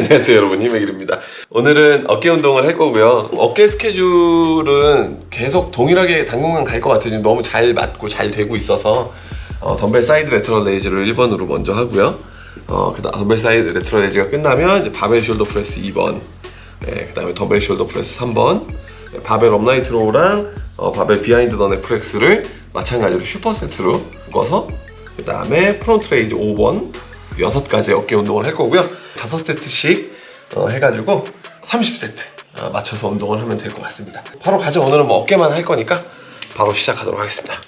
안녕하세요 여러분. 힘의길입니다. 오늘은 어깨 운동을 할 거고요. 어깨 스케줄은 계속 동일하게 당분간 갈 것 같아요. 지금 너무 잘 맞고 잘 되고 있어서 어, 덤벨 side lateral raise를 1번으로 먼저 하고요. 어, 그 다음 덤벨 side lateral raise가 끝나면 이제 바벨 shoulder press 2번 네, 그 다음에 덤벨 shoulder press 3번 네, 바벨 upright row랑 어, 바벨 behind the neck press를 마찬가지로 super set로 묶어서 그 다음에 front raise 5번 여섯 가지 어깨 운동을 할 거고요. 다섯 세트씩 어, 해가지고 30세트 어, 맞춰서 운동을 하면 될 것 같습니다. 바로 가죠 오늘은 뭐 어깨만 할 거니까 바로 시작하도록 하겠습니다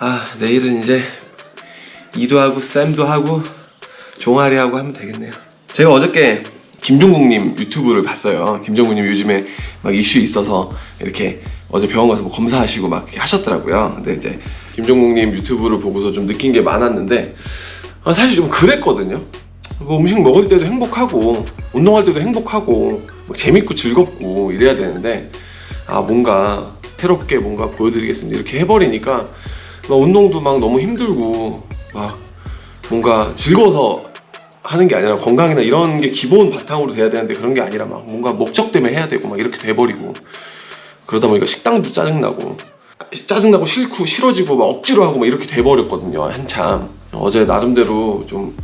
아 내일은 이제 이도 하고 쌤도 하고 종아리 하고 하면 되겠네요. 제가 어저께 김종국님 유튜브를 봤어요. 김종국님 요즘에 막 이슈 있어서 이렇게 어제 병원 가서 뭐 검사하시고 막 하셨더라고요. 근데 이제 김종국님 유튜브를 보고서 좀 느낀 게 많았는데 아, 사실 좀 그랬거든요. 뭐 음식 먹을 때도 행복하고 운동할 때도 행복하고 막 재밌고 즐겁고 이래야 되는데 아 뭔가 새롭게 뭔가 보여드리겠습니다. 이렇게 해버리니까 막 운동도 막 너무 힘들고 막 뭔가 즐거워서 하는 게 아니라 건강이나 이런 게 기본 바탕으로 돼야 되는데 그런 게 아니라 막 뭔가 목적 때문에 해야 되고 막 이렇게 돼버리고 그러다 보니까 식당도 짜증나고 짜증나고 싫고 싫어지고 막 억지로 하고 막 이렇게 돼버렸거든요 한참. 어제 나름대로 좀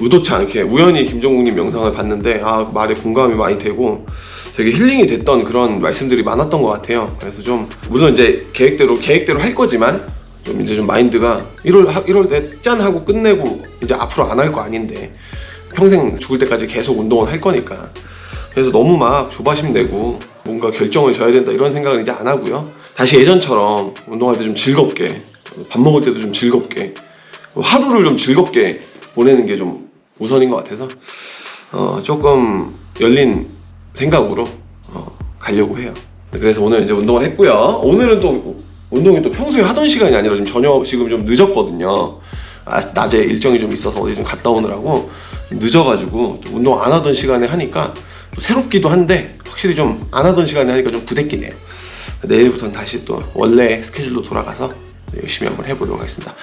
의도치 않게 우연히 김종국님 영상을 봤는데 아 말에 공감이 많이 되고 되게 힐링이 됐던 그런 말씀들이 많았던 것 같아요. 그래서 좀 물론 이제 계획대로 계획대로 할 거지만 좀 이제 좀 마인드가 1월 1월 내짠 하고 끝내고 이제 앞으로 안 할 거 아닌데 평생 죽을 때까지 계속 운동을 할 거니까. 그래서 너무 막 조바심 내고 뭔가 결정을 져야 된다 이런 생각을 이제 안 하고요. 다시 예전처럼 운동할 때 좀 즐겁게 밥 먹을 때도 좀 즐겁게 하루를 좀 즐겁게 보내는 게 좀 우선인 것 같아서 어, 조금 열린 생각으로 어, 가려고 해요. 그래서 오늘 이제 운동을 했고요. 오늘은 또 운동이 또 평소에 하던 시간이 아니라 지금 저녁 지금 좀 늦었거든요. 아, 낮에 일정이 좀 있어서 어디 좀 갔다 오느라고 좀 늦어가지고 또 운동 안 하던 시간에 하니까 또 새롭기도 한데 확실히 좀 안 하던 시간에 하니까 좀 부대끼네요. 내일부터는 다시 또 원래 스케줄로 돌아가서 열심히 한번 해보도록 하겠습니다.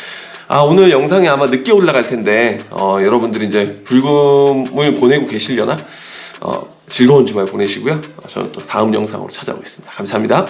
아 오늘 영상이 아마 늦게 올라갈 텐데 어, 여러분들이 이제 불금을 보내고 계시려나? 어, 즐거운 주말 보내시고요. 어, 저는 또 다음 영상으로 찾아오겠습니다. 감사합니다